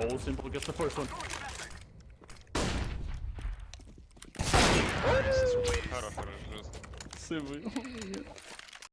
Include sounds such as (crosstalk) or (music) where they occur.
Oh, simple gets the first one. Simple. (laughs)